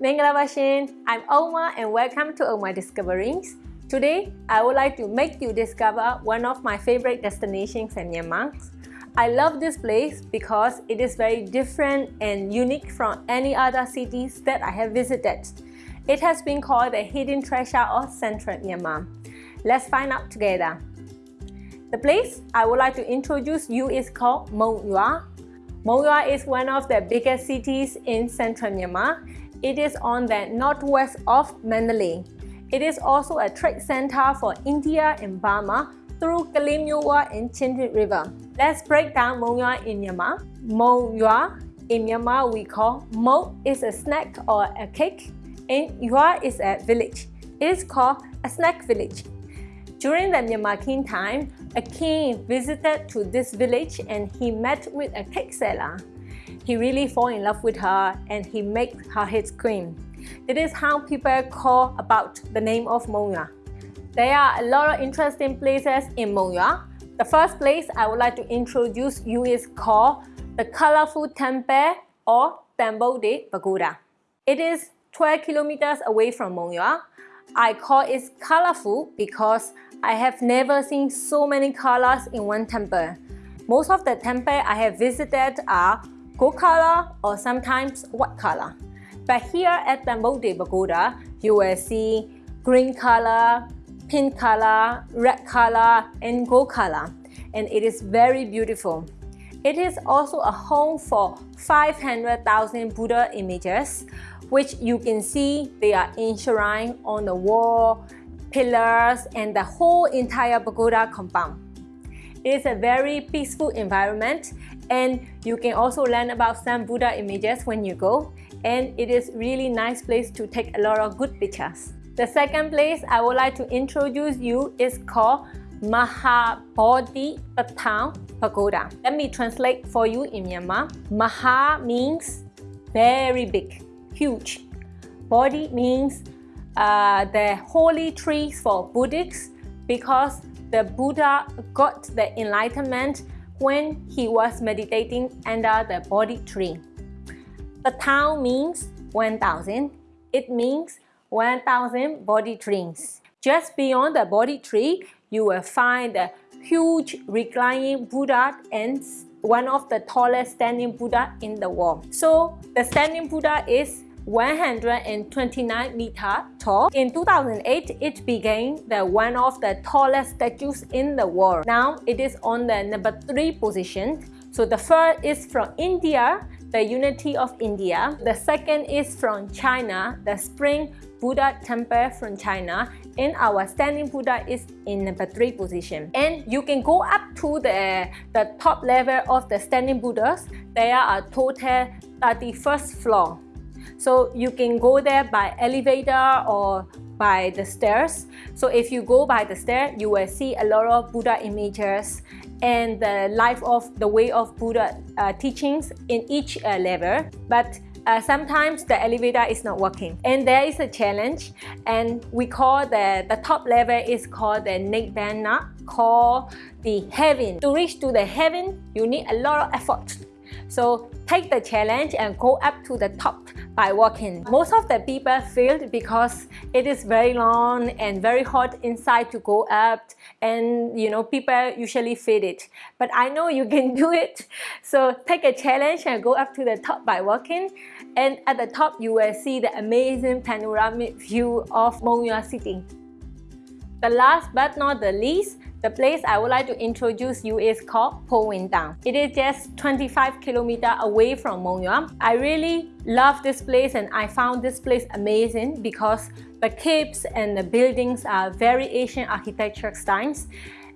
Minglavashin, I'm Oma and welcome to Oma Discoverings. Today, I would like to make you discover one of my favorite destinations in Myanmar. I love this place because it is very different and unique from any other cities that I have visited. It has been called the hidden treasure of central Myanmar. Let's find out together. The place I would like to introduce you is called Monywa. Mong Yua is one of the biggest cities in central Myanmar. It is on the northwest of Mandalay. It is also a trade center for India and Burma through Kalimyuwa and Chindwin River. Let's break down Monywa in Myanmar. Monywa in Myanmar we call Mo is a snack or a cake and Yua is a village. It is called a snack village. During the Myanmar King time, a king visited to this village and he met with a cake seller. He really fall in love with her and he made her his queen. It is how people call about the name of Mong There are a lot of interesting places in Mong The first place I would like to introduce you is called the Colorful Temple or Temple de Pagoda. It is 12 kilometers away from Monywa. I call it colorful because I have never seen so many colors in one temple. Most of the temples I have visited are gold color or sometimes white color. But here at Temple de Pagoda, you will see green color, pink color, red color, and gold color. And it is very beautiful. It is also a home for 500,000 Buddha images, which you can see they are enshrined on the wall pillars, and the whole entire pagoda compound. It is a very peaceful environment and you can also learn about some Buddha images when you go and it is really nice place to take a lot of good pictures. The second place I would like to introduce you is called Mahabodhi Tataung Pagoda. Let me translate for you in Myanmar. Maha means very big, huge. Bodhi means uh, the holy trees for Buddhists because the Buddha got the enlightenment when he was meditating under the Bodhi tree. The town means 1000. It means 1000 Bodhi trees. Just beyond the Bodhi tree, you will find the huge reclining Buddha and one of the tallest standing Buddha in the world. So the standing Buddha is 129 meter tall. In 2008, it became the one of the tallest statues in the world. Now it is on the number three position. So the first is from India, the unity of India. The second is from China, the Spring Buddha temple from China. And our standing Buddha is in number three position. And you can go up to the, the top level of the standing Buddhas. There are total 31st floor. So you can go there by elevator or by the stairs. So if you go by the stair, you will see a lot of Buddha images and the life of the way of Buddha uh, teachings in each uh, level. But uh, sometimes the elevator is not working and there is a challenge and we call the, the top level is called the Nibbana, called the heaven. To reach to the heaven, you need a lot of effort. So take the challenge and go up to the top by walking. Most of the people failed because it is very long and very hot inside to go up and you know people usually fail it. But I know you can do it. So take a challenge and go up to the top by walking and at the top you will see the amazing panoramic view of Monywa City. The last but not the least, the place I would like to introduce you is called Po Win Daung. It is just 25 kilometers away from Monywa. I really love this place and I found this place amazing because the caves and the buildings are very Asian architecture styles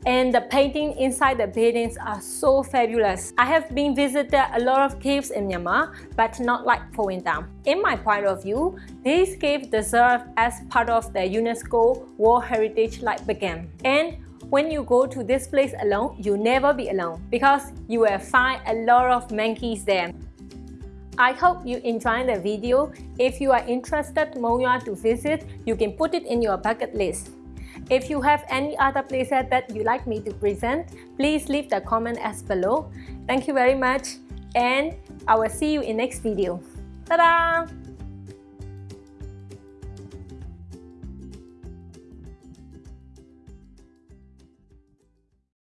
and the painting inside the buildings are so fabulous. I have been visited a lot of caves in Myanmar, but not like Po Win Daung. In my point of view, these caves deserve as part of the UNESCO World Heritage Like Bagan. And when you go to this place alone, you'll never be alone because you will find a lot of monkeys there. I hope you enjoyed the video. If you are interested Monywa to visit, you can put it in your bucket list. If you have any other places that you like me to present, please leave the comment as below. Thank you very much and I will see you in next video. Ta-da!